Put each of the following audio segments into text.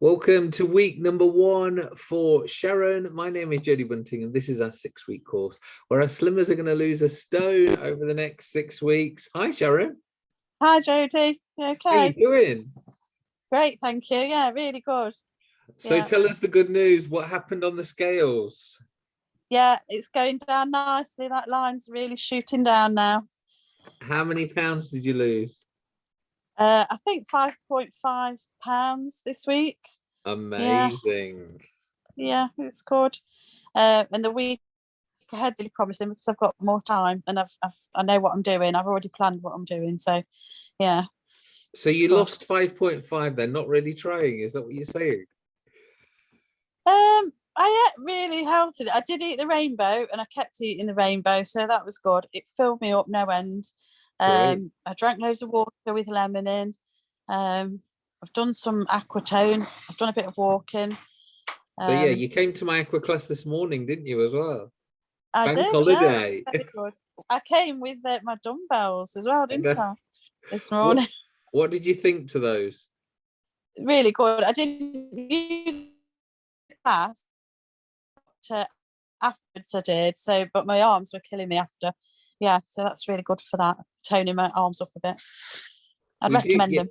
Welcome to week number one for Sharon. My name is Jodie Bunting and this is our six week course where our slimmers are going to lose a stone over the next six weeks. Hi Sharon. Hi Jodie, you okay? How you doing? Great, thank you. Yeah, really good. So Yeah. tell us the good news. What happened on the scales? Yeah, it's going down nicely. That line's really shooting down now. How many pounds did you lose? Uh, I think 5.5 pounds this week. Amazing. Yeah, it's good. Uh, and the week ahead really promising because I've got more time and I've, I've I know what I'm doing. I've already planned what I'm doing. So yeah, So you good. lost 5.5 then, not really trying. Is that what you're saying? Um, I ate really healthy. I did eat the rainbow and I kept eating the rainbow, so that was good. It filled me up no end. Um, I drank loads of water with lemon in. Um, I've done some aquatone. I've done a bit of walking. So yeah, Um, you came to my aqua class this morning, didn't you, as well? I Bank did, yeah, holiday. good. I came with uh, my dumbbells as well, didn't. I? This What- morning, What did you think to those? really good. I didn't use class uh, afterwards. I did so, but my arms were killing me after. Yeah, so that's really good for that, toning my arms up a bit. I'd We recommend get- them.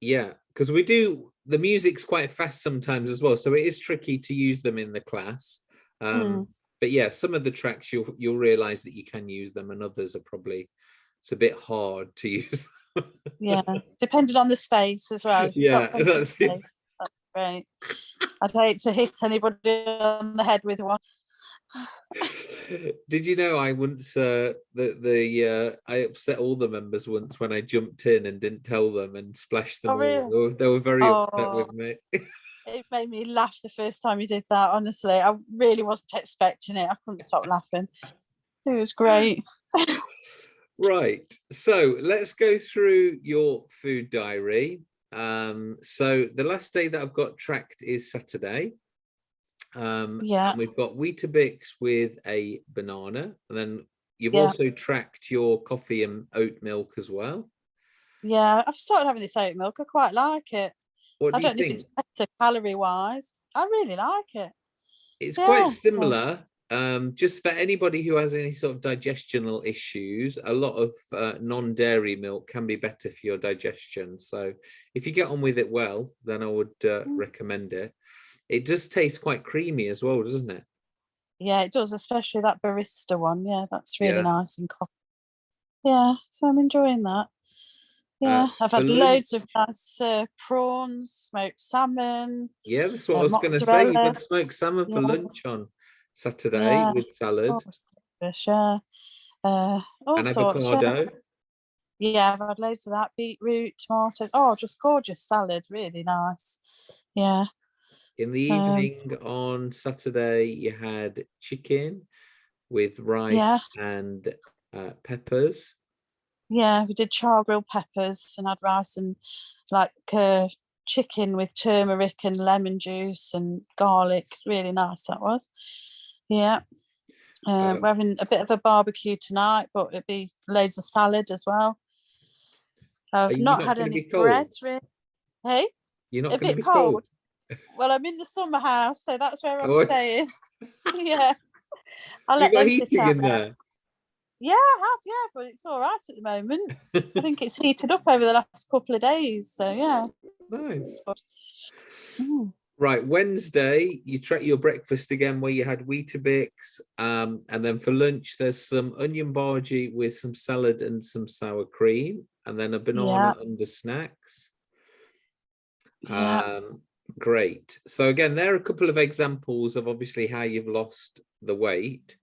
Yeah, because we do the music's quite fast sometimes as well, so it is tricky to use them in the class. Um, Hmm. But yeah, some of the tracks you'll you'll realize that you can use them, and others are probably it's a bit hard to use. Yeah, depending on the space as well. If you've got Yeah, that's the- that's great. I'd hate to hit anybody on the head with one. Did you know I once uh, the the uh, I upset all the members once when I jumped in and didn't tell them and splashed them Oh, all. really? They were, they were very upset Oh. with me. It made me laugh the first time you did that. Honestly, I really wasn't expecting it. I couldn't stop laughing. It was great. Right, so let's go through your food diary. Um, so the last day that I've got tracked is Saturday. Um, Yeah. and we've got Weetabix with a banana, and then you've Yeah. also tracked your coffee and oat milk as well. Yeah, I've started having this oat milk. I quite like it. What I do you don't know think? if it's better calorie wise. I really like it. It's Yeah, quite so- similar. Um, just for anybody who has any sort of digestional issues, a lot of uh, non-dairy milk can be better for your digestion. So if you get on with it well, then I would uh, Mm. recommend it. It does taste quite creamy as well, doesn't it? Yeah, it does, especially that barista one. Yeah, that's really Yeah. nice and coffee. Yeah, so I'm enjoying that. Yeah, I've had loads of nice uh, prawns, smoked salmon. Yeah, that's what Uh, I was going to say. You had smoked salmon for Yeah. lunch on Saturday Yeah. with salad Oh, yeah. Uh, all and sorts. Yeah. avocado. yeah, I've had loads of that. Beetroot, tomatoes. Oh, just gorgeous salad. Really nice. Yeah. In the Um, evening on Saturday, you had chicken with rice Yeah. and uh, peppers. Yeah, we did char grilled peppers and had rice and like uh, chicken with turmeric and lemon juice and garlic. Really nice that was. Yeah. Uh, Um, we're having a bit of a barbecue tonight, but it'd be loads of salad as well. I've not not had any bread. Really. Hey, You're not a going to bit be cold. cold. Well, I'm in the summer house, so that's where I'm Oh. staying. yeah. I'll You let got heating in there. there. Yeah, I have, yeah, but it's all right at the moment. I think it's heated up over the last couple of days. So yeah, nice. Mm, Right, Wednesday, you track your breakfast again where you had Weetabix. Um, and then for lunch, there's some onion bhaji with some salad and some sour cream, and then a banana under snacks. Yeah. Great. So again, there are a couple of examples of obviously how you've lost the weight.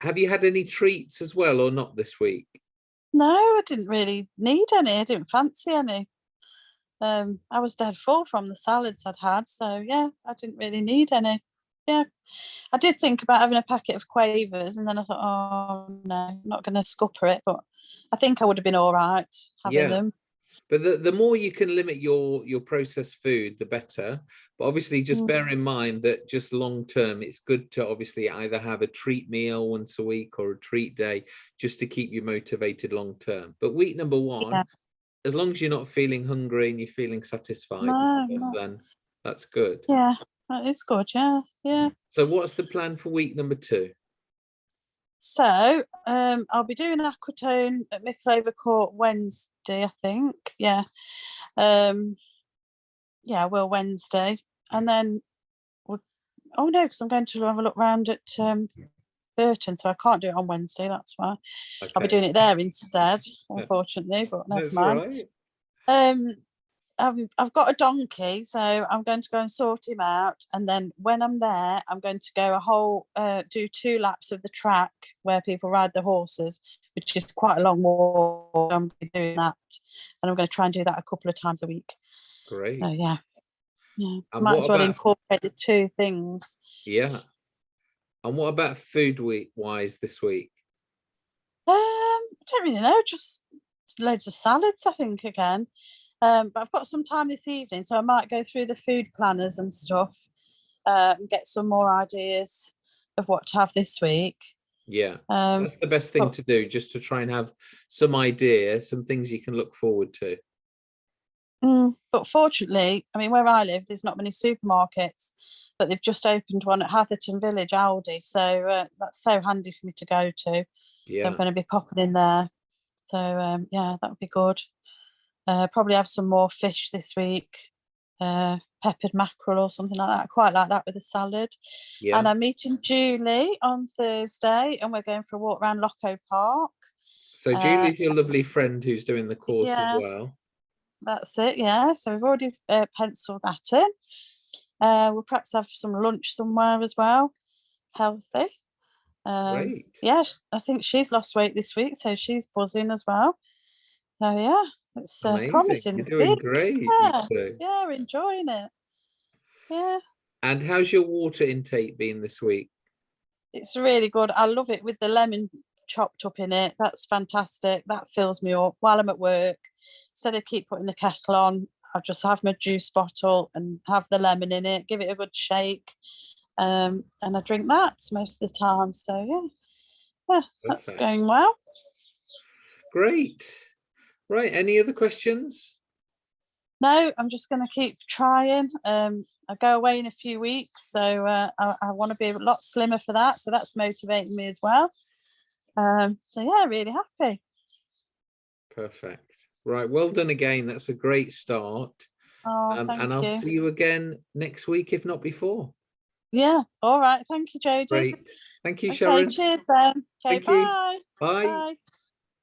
Have you had any treats as well or not this week? No, I didn't really need any. I didn't fancy any. Um, I was dead full from the salads I'd had, so yeah, I didn't really need any. Yeah, I did think about having a packet of quavers, and then I thought, oh no, I'm not going to scupper it. But I think I would have been all right having Yeah. them. But the, the more you can limit your your processed food, the better. But obviously, just Mm. bear in mind that just long term, it's good to obviously either have a treat meal once a week or a treat day, just to keep you motivated long term. But week number one, Yeah. as long as you're not feeling hungry and you're feeling satisfied, No, and stuff, no. then that's good. Yeah, that is good. Yeah, yeah. So what's the plan for week number two? So um, I'll be doing Aquatone at Mickleover Court Wednesday, I think. Yeah. Um, yeah, well, Wednesday. And then, we'll, oh no, because I'm going to have a look round at um, Burton, so I can't do it on Wednesday. That's why I'll be doing it there instead, unfortunately, but never mind. right. Um, um, I've got a donkey, so I'm going to go and sort him out. And then when I'm there, I'm going to go a whole, uh, do two laps of the track where people ride the horses, which is quite a long walk. I'm doing that, and I'm going to try and do that a couple of times a week. Great. So yeah, yeah, And might what as well about- incorporate the two things. Yeah. And what about food week wise this week? Um, I don't really know, just loads of salads, I think, again. Um, but I've got some time this evening, so I might go through the food planners and stuff uh, and get some more ideas of what to have this week. Yeah. Um, That's the best thing to do, just to try and have some idea, some things you can look forward to. mm, but fortunately, I mean, where I live, there's not many supermarkets, but they've just opened one at Hatherton Village, Aldi. So uh, that's so handy for me to go to. So I'm going to be popping in there. So um, yeah, that would be good. Uh, probably have some more fish this week, uh, peppered mackerel or something like that. I quite like that with a salad. Yeah. And I'm meeting Julie on Thursday, and we're going for a walk around Locko Park. So uh, Julie's your lovely friend who's doing the course yeah. as well. That's it, yeah. So we've already uh, penciled that in. Uh, we'll perhaps have some lunch somewhere as well, healthy. Um, Great. yeah, I think she's lost weight this week, so she's buzzing as well. So yeah, it's uh, promising. You're doing week. great. Yeah. Yeah, enjoying it. Yeah, And how's your water intake been this week? it's really good. I love it with the lemon chopped up in it. That's fantastic. That fills me up while I'm at work. Instead of keep putting the kettle on, I just have my juice bottle and have the lemon in it, give it a good shake. Um, and I drink that most of the time. So yeah, yeah, that's Perfect. going well. Great. Right. Any other questions? No, I'm just going to keep trying. Um, I go away in a few weeks, so uh, I, I want to be a lot slimmer for that. So that's motivating me as well. Um, so yeah, really happy. Perfect. Right. Well done again. That's a great start. Oh, Um, and I'll you. see you again next week, if not before. Yeah. All right. Thank you, Jodie. Great. Thank you, Okay. Sharon. Cheers then. Okay. Thank you. Bye. Bye. Bye.